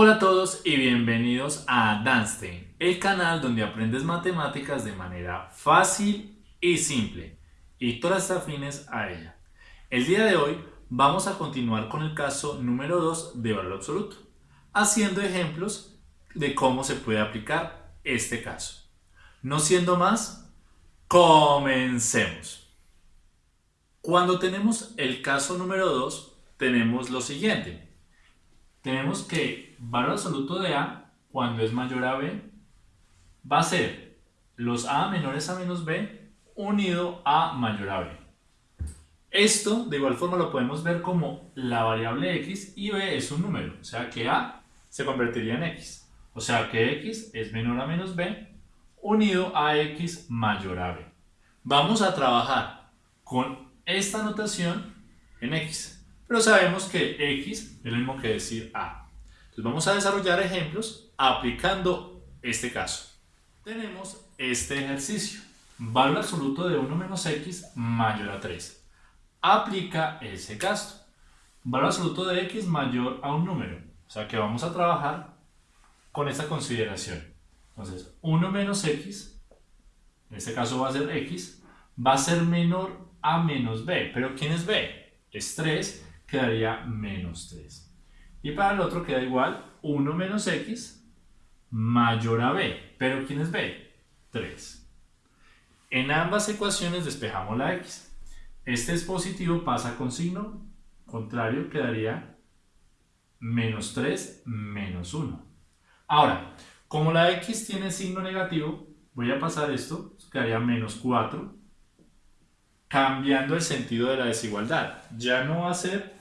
Hola a todos y bienvenidos a Danstein, el canal donde aprendes matemáticas de manera fácil y simple y todas afines a ella. El día de hoy vamos a continuar con el caso número 2 de valor absoluto, haciendo ejemplos de cómo se puede aplicar este caso. No siendo más, comencemos. Cuando tenemos el caso número 2, tenemos lo siguiente tenemos que valor absoluto de A, cuando es mayor a B, va a ser los A menores a menos B unido a mayor a B. Esto de igual forma lo podemos ver como la variable x y b es un número, o sea que a se convertiría en x. O sea que x es menor a menos b unido a x mayor a b. Vamos a trabajar con esta notación en x pero sabemos que x es lo mismo que decir a. Vamos a desarrollar ejemplos aplicando este caso. Tenemos este ejercicio. Valor absoluto de 1 menos x mayor a 3. Aplica ese caso. Valor absoluto de x mayor a un número. O sea que vamos a trabajar con esta consideración. Entonces, 1 menos x, en este caso va a ser x, va a ser menor a menos b. ¿Pero quién es b? Es 3 quedaría menos 3. Y para el otro queda igual 1 menos x mayor a b. ¿Pero quién es b? 3. En ambas ecuaciones despejamos la x. Este es positivo, pasa con signo contrario, quedaría menos 3 menos 1. Ahora, como la x tiene signo negativo, voy a pasar esto, quedaría menos 4, cambiando el sentido de la desigualdad. Ya no va a ser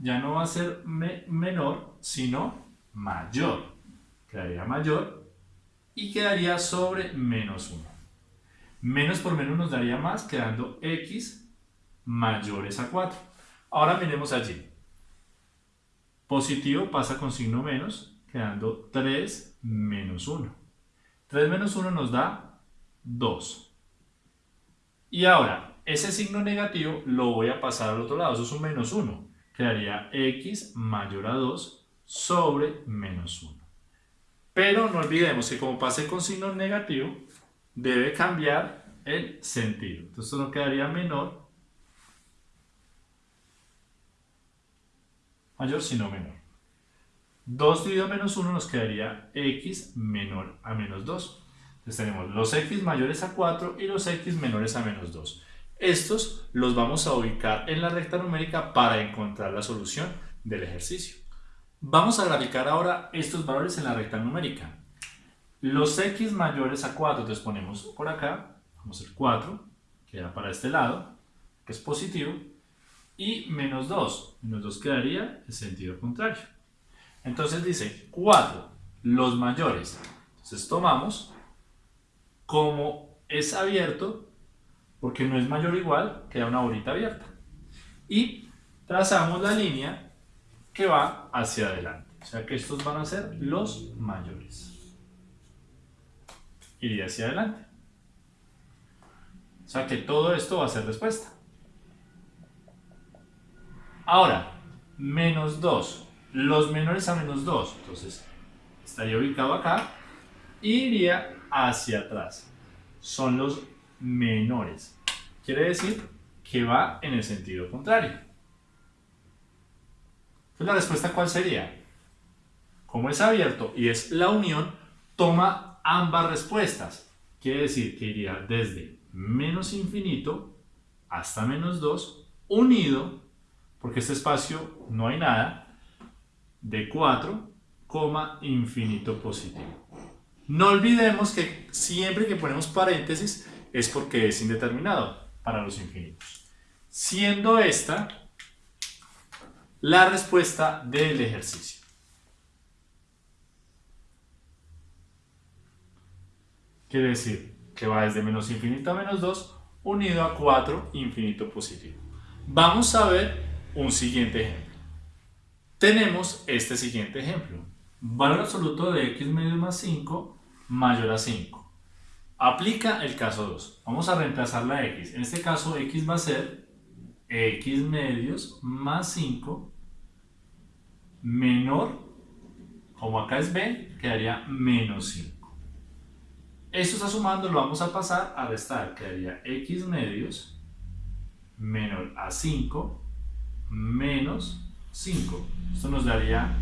ya no va a ser menor, sino mayor. Quedaría mayor y quedaría sobre menos 1. Menos por menos nos daría más, quedando x mayores a 4. Ahora miremos allí. Positivo pasa con signo menos, quedando 3 menos 1. 3 menos 1 nos da 2. Y ahora, ese signo negativo lo voy a pasar al otro lado, eso es un menos 1 quedaría x mayor a 2 sobre menos 1. Pero no olvidemos que como pase con signo negativo, debe cambiar el sentido. Entonces no quedaría menor, mayor sino menor. 2 dividido menos 1 nos quedaría x menor a menos 2. Entonces tenemos los x mayores a 4 y los x menores a menos 2. Estos los vamos a ubicar en la recta numérica para encontrar la solución del ejercicio. Vamos a graficar ahora estos valores en la recta numérica. Los x mayores a 4, entonces ponemos por acá, vamos hacer 4, queda para este lado, que es positivo, y menos 2, menos 2 quedaría en sentido contrario. Entonces dice 4, los mayores. Entonces tomamos, como es abierto, porque no es mayor o igual, queda una bolita abierta. Y trazamos la línea que va hacia adelante. O sea que estos van a ser los mayores. Iría hacia adelante. O sea que todo esto va a ser respuesta. Ahora, menos 2. Los menores a menos 2. Entonces, estaría ubicado acá. Iría hacia atrás. Son los menores. Quiere decir que va en el sentido contrario. Entonces la respuesta ¿cuál sería? Como es abierto y es la unión, toma ambas respuestas. Quiere decir que iría desde menos infinito hasta menos 2 unido, porque este espacio no hay nada, de 4, infinito positivo. No olvidemos que siempre que ponemos paréntesis es porque es indeterminado para los infinitos. Siendo esta la respuesta del ejercicio. Quiere decir que va desde menos infinito a menos 2 unido a 4 infinito positivo. Vamos a ver un siguiente ejemplo. Tenemos este siguiente ejemplo. Valor absoluto de x medio más 5 mayor a 5. Aplica el caso 2. Vamos a reemplazar la x. En este caso x va a ser x medios más 5 menor, como acá es b, quedaría menos 5. Esto está sumando, lo vamos a pasar a restar, quedaría x medios menor a 5 menos 5. Esto nos daría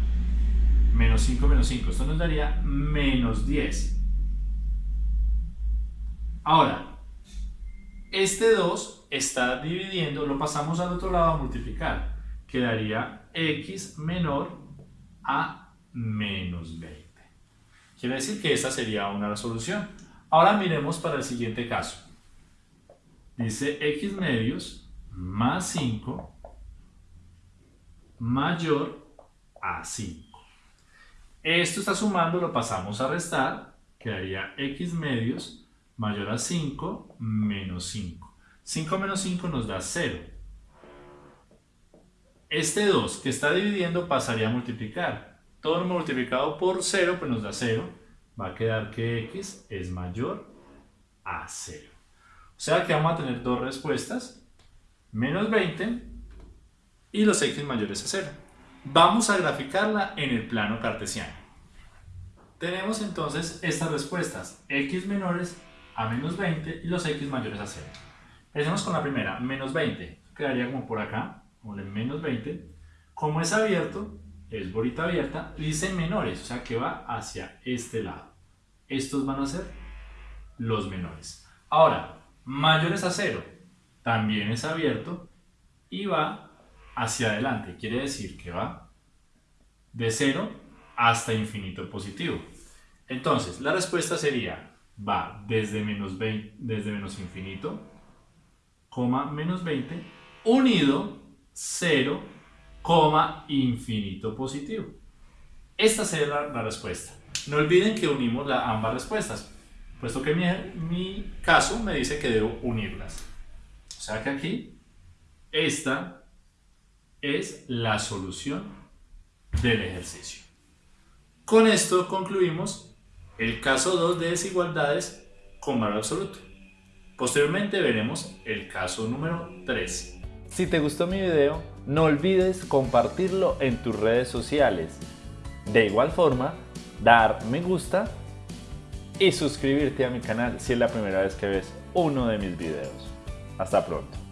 menos 5 menos 5. Esto nos daría menos 10. Ahora, este 2 está dividiendo, lo pasamos al otro lado a multiplicar. Quedaría x menor a menos 20. Quiere decir que esta sería una resolución. Ahora miremos para el siguiente caso. Dice x medios más 5 mayor a 5. Esto está sumando, lo pasamos a restar, quedaría x medios mayor a 5 menos 5. 5 menos 5 nos da 0. Este 2 que está dividiendo pasaría a multiplicar. Todo multiplicado por 0 pues nos da 0. Va a quedar que x es mayor a 0. O sea que vamos a tener dos respuestas. Menos 20 y los x mayores a 0. Vamos a graficarla en el plano cartesiano. Tenemos entonces estas respuestas, x menores a menos 20 y los x mayores a 0. Empecemos con la primera, menos 20. Quedaría como por acá, como el menos 20. Como es abierto, es bolita abierta, dice menores, o sea que va hacia este lado. Estos van a ser los menores. Ahora, mayores a 0, también es abierto y va hacia adelante. Quiere decir que va de 0 hasta infinito positivo. Entonces, la respuesta sería, va desde menos, 20, desde menos infinito, coma menos 20, unido 0, coma infinito positivo. Esta sería la, respuesta. No olviden que unimos la, ambas respuestas, puesto que mi, mi caso me dice que debo unirlas. O sea que aquí, esta es la solución del ejercicio. Con esto concluimos el caso 2 de desigualdades con valor absoluto. Posteriormente veremos el caso número 3. Si te gustó mi video, no olvides compartirlo en tus redes sociales. De igual forma, dar me gusta y suscribirte a mi canal si es la primera vez que ves uno de mis videos. Hasta pronto.